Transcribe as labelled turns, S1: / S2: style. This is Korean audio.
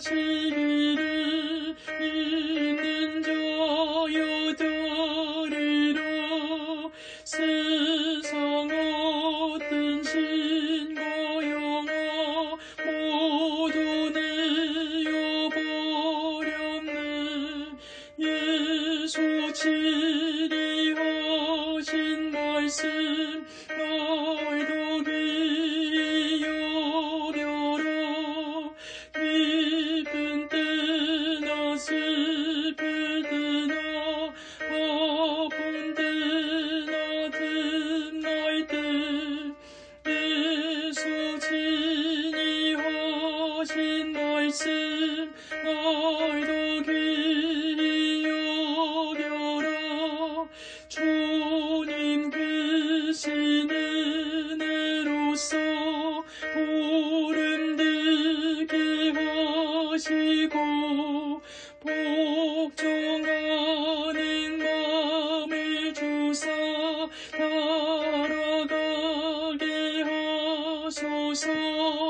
S1: 길을 있는 자 여자리라 세상 어떤 신과 영화 모두 내어버렸네 예수 치리하신 말씀. 너 말씀 너희도 귀히 주님 귀신 은혜로써 보름 듣게 하시고 복종하는 마음을 주사 따라가게 하소서.